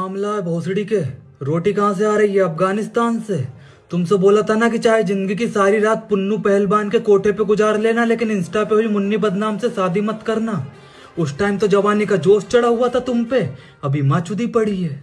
मामला है भोसड़ी के। रोटी कहाँ से आ रही है? अफ़गानिस्तान से। तुमसे बोला था ना कि चाहे ज़िंदगी की सारी रात पुन्नू पहलवान के कोठे पे गुजार लेना, लेकिन इंस्टा पे हुई मुन्नी बदनाम से शादी मत करना। उस टाइम तो जवानी का जोश चढ़ा हुआ था तुम पे। अभी माँ चुदी पड़ी है।